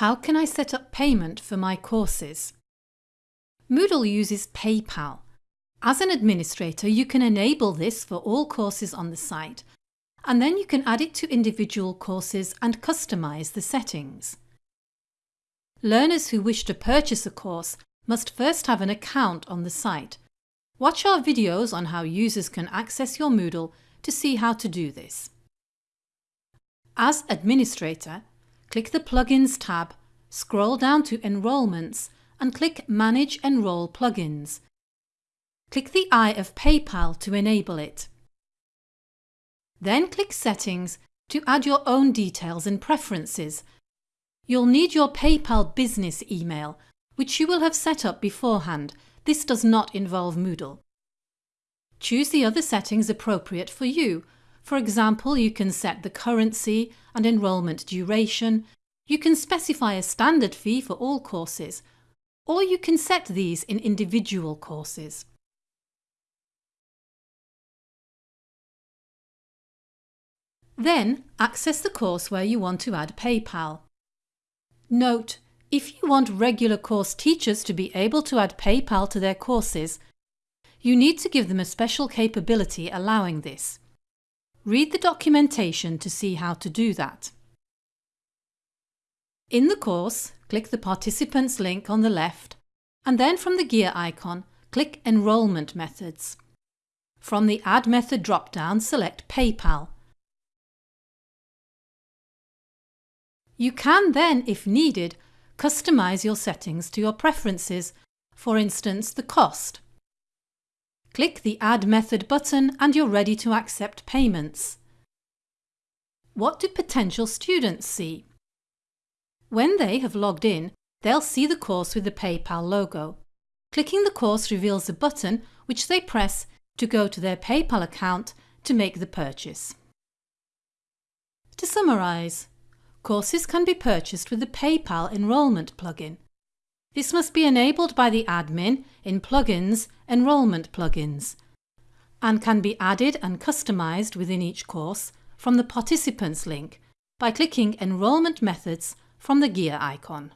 How can I set up payment for my courses? Moodle uses PayPal. As an administrator, you can enable this for all courses on the site, and then you can add it to individual courses and customise the settings. Learners who wish to purchase a course must first have an account on the site. Watch our videos on how users can access your Moodle to see how to do this. As administrator, click the Plugins tab, scroll down to Enrolments and click Manage Enroll Plugins. Click the eye of PayPal to enable it. Then click Settings to add your own details and preferences. You'll need your PayPal business email, which you will have set up beforehand. This does not involve Moodle. Choose the other settings appropriate for you. For example, you can set the currency and enrolment duration. You can specify a standard fee for all courses, or you can set these in individual courses. Then access the course where you want to add PayPal. Note, if you want regular course teachers to be able to add PayPal to their courses, you need to give them a special capability allowing this. Read the documentation to see how to do that. In the course, click the Participants link on the left and then from the gear icon, click Enrolment Methods. From the Add Method drop-down, select PayPal You can then, if needed, customise your settings to your preferences, for instance the cost. Click the Add Method button and you're ready to accept payments. What do potential students see? When they have logged in, they'll see the course with the PayPal logo. Clicking the course reveals a button which they press to go to their PayPal account to make the purchase. To summarise, Courses can be purchased with the PayPal Enrolment plugin. This must be enabled by the admin in Plugins Enrolment plugins and can be added and customised within each course from the Participants link by clicking Enrolment Methods from the gear icon.